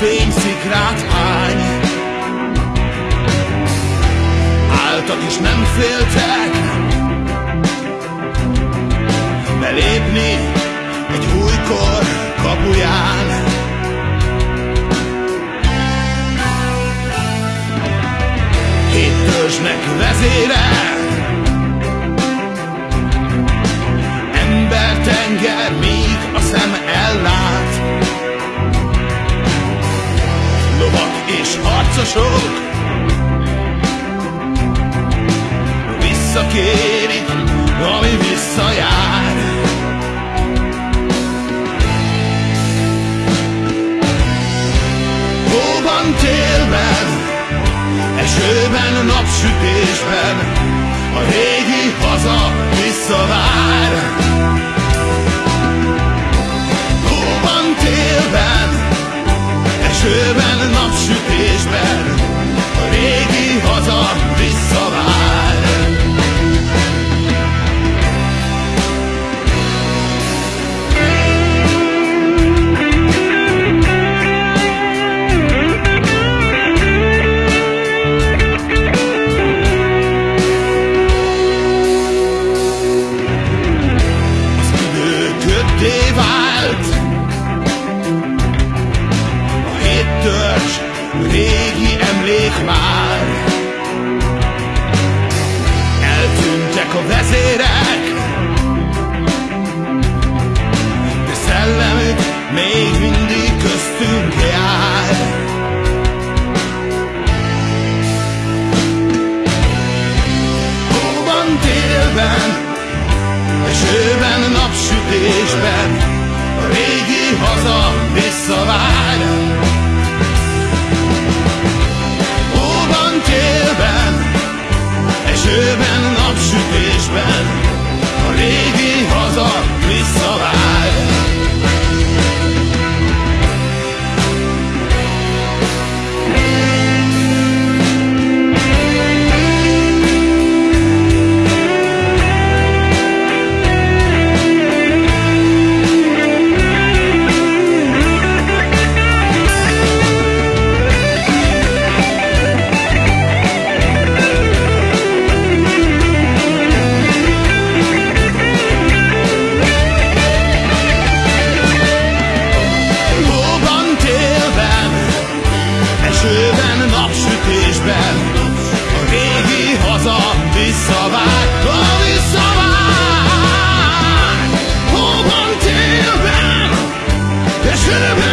fényszikrát hány Álltak és nem féltek Belépni egy újkor kapuján. Hét törzsnek vezére harcosok Visszakérik, ami visszajár. Hóban, télben, esőben, napsütésben A régi haza visszavár törzs régi emlék már. Eltűntek a vezérek De szellemük még mindig köztünk jár. Hóban, télben Esőben, napsütésben A régi haza visszavár lépésben A régi haza visszavág A visszavág. Hóban télben És hőben